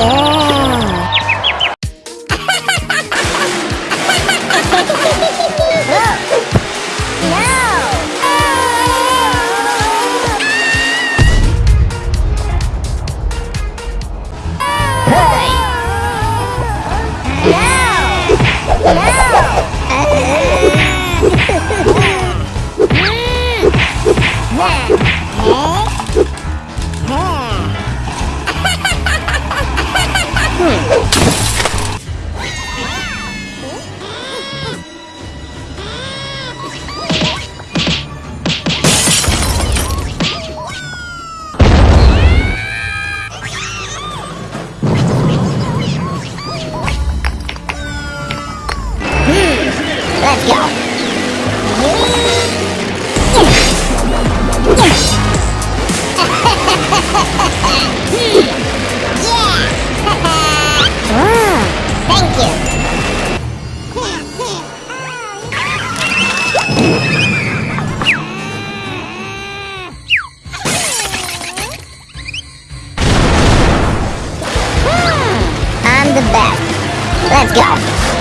Oh! Let's go. I'm the best. Let's go.